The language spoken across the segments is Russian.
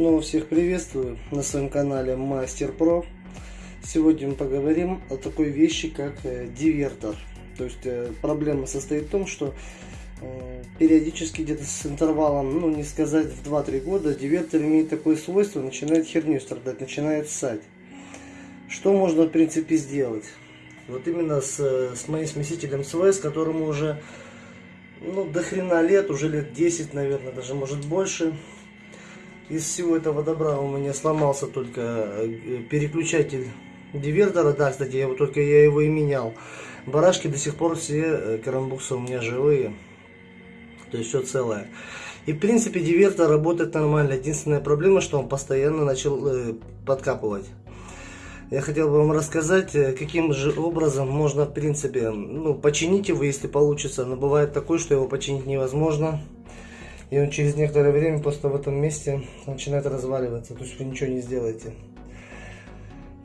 Снова всех приветствую на своем канале Мастер Про. Сегодня мы поговорим о такой вещи, как э, дивертор. То есть э, проблема состоит в том, что э, периодически где-то с интервалом, ну не сказать в 2-3 года, дивертор имеет такое свойство, начинает херню страдать, начинает ссать. Что можно в принципе сделать? Вот именно с, с моим смесителем СВС, которому уже ну, до хрена лет, уже лет 10, наверное, даже может больше. Из всего этого добра у меня сломался только э, переключатель дивертора. Да, кстати, я его, только я его и менял. Барашки до сих пор все э, карамбуксы у меня живые. То есть все целое. И в принципе дивертор работает нормально. Единственная проблема, что он постоянно начал э, подкапывать. Я хотел бы вам рассказать, э, каким же образом можно в принципе ну, починить его, если получится. Но бывает такое, что его починить невозможно. И он через некоторое время просто в этом месте начинает разваливаться. То есть вы ничего не сделаете.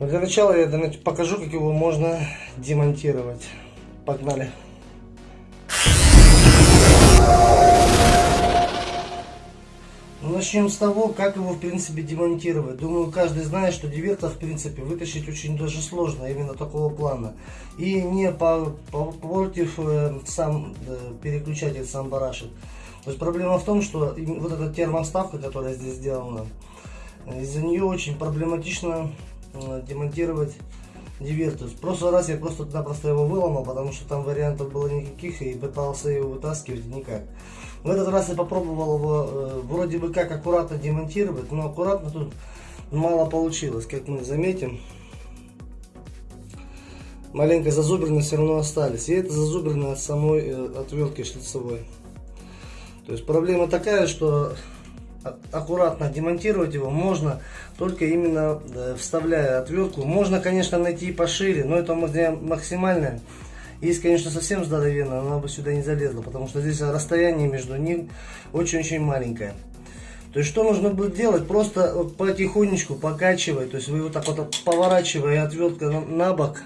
Но для начала я покажу, как его можно демонтировать. Погнали. Ну, начнем с того, как его в принципе демонтировать. Думаю, каждый знает, что дивертор в принципе вытащить очень даже сложно, именно такого плана. И не портив э, сам э, переключатель, сам барашек. То есть проблема в том, что вот эта термоставка, которая здесь сделана, из-за нее очень проблематично э, демонтировать дивертус. В прошлый раз я просто-напросто его выломал, потому что там вариантов было никаких и пытался его вытаскивать никак. В этот раз я попробовал его э, вроде бы как аккуратно демонтировать, но аккуратно тут мало получилось, как мы заметим. Маленько зазубрины все равно остались. И это зазубрины от самой э, отвертки шлицевой. То есть проблема такая, что аккуратно демонтировать его можно только именно вставляя отвертку. Можно, конечно, найти пошире, но это максимальное. Есть, конечно, совсем здоровенно, она бы сюда не залезла, потому что здесь расстояние между ним очень-очень маленькое. То есть, что нужно будет делать? Просто потихонечку покачивая, то есть вы вот так вот поворачивая отвертка на бок,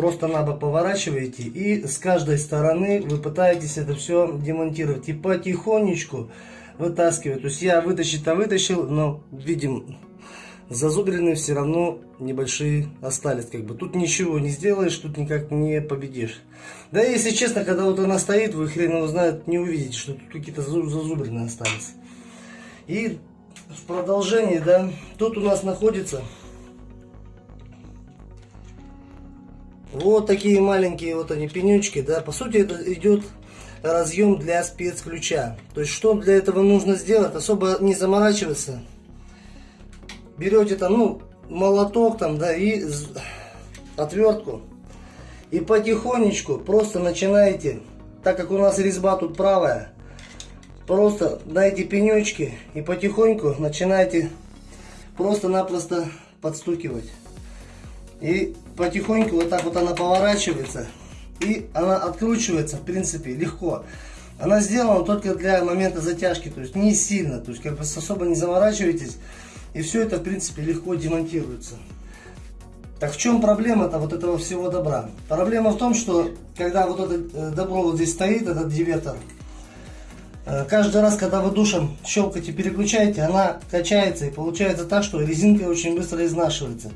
просто на бок поворачиваете и с каждой стороны вы пытаетесь это все демонтировать и потихонечку вытаскивать. То есть я вытащить-то вытащил, но видим зазубрины все равно небольшие остались. Как бы тут ничего не сделаешь, тут никак не победишь. Да если честно, когда вот она стоит, вы хрен его знает, не увидите, что тут какие-то зазубрины остались. И в продолжении, да, тут у нас находится Вот такие маленькие вот они пенючки, да, по сути это идет разъем для спецключа. То есть что для этого нужно сделать, особо не заморачиваться. Берете там, ну, молоток там, да, и отвертку. И потихонечку просто начинаете, так как у нас резьба тут правая, просто эти пенечки и потихоньку начинаете просто-напросто подстукивать. И потихоньку вот так вот она поворачивается. И она откручивается, в принципе, легко. Она сделана только для момента затяжки, то есть не сильно. То есть как бы особо не заморачивайтесь. И все это, в принципе, легко демонтируется. Так в чем проблема-то вот этого всего добра? Проблема в том, что когда вот это э, добро вот здесь стоит, этот дивертор, э, каждый раз, когда вы душем щелкаете, переключаете, она качается и получается так, что резинка очень быстро изнашивается.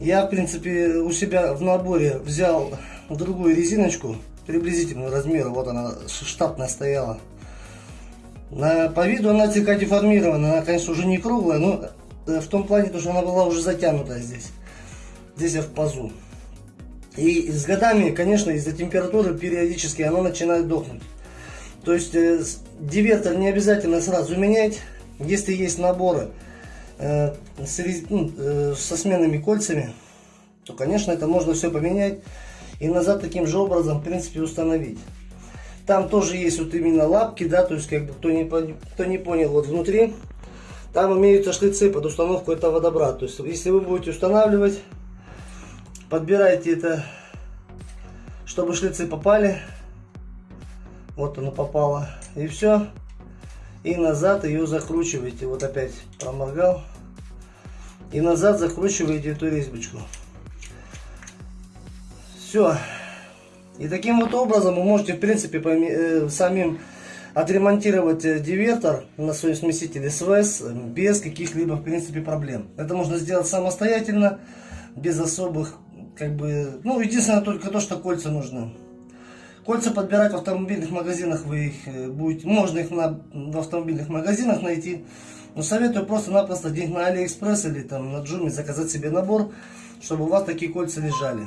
Я, в принципе, у себя в наборе взял другую резиночку приблизительного размера. Вот она штатная стояла. На, по виду она слегка деформирована. Она, конечно, уже не круглая, но э, в том плане, что она была уже затянута здесь. Здесь я в пазу. И с годами, конечно, из-за температуры периодически она начинает дохнуть. То есть э, дивертор не обязательно сразу менять. Если есть наборы со сменными кольцами, то, конечно, это можно все поменять и назад таким же образом, в принципе, установить. Там тоже есть вот именно лапки, да, то есть, как бы, кто не, кто не понял, вот внутри, там имеются шлицы под установку этого добра. То есть, если вы будете устанавливать, подбирайте это, чтобы шлицы попали. Вот оно попало. И все и назад ее закручиваете. Вот опять проморгал. И назад закручиваете эту резьбочку. Все. И таким вот образом вы можете, в принципе, э, самим отремонтировать э, дивертор на своем смесителе СВС без каких-либо, в принципе, проблем. Это можно сделать самостоятельно, без особых, как бы, ну, единственное только то, что кольца нужны. Кольца подбирать в автомобильных магазинах вы их э, будете, можно их на, в автомобильных магазинах найти. Но советую просто-напросто где на Алиэкспресс или там на Джуме заказать себе набор, чтобы у вас такие кольца лежали.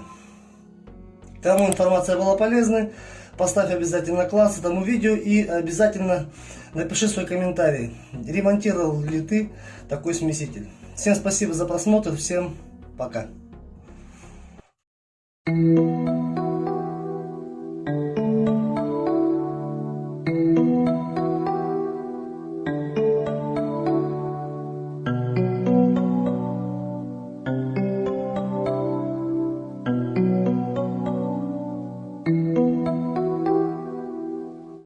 Кому информация была полезной, поставь обязательно класс этому видео и обязательно напиши свой комментарий, ремонтировал ли ты такой смеситель. Всем спасибо за просмотр, всем пока. Thank you.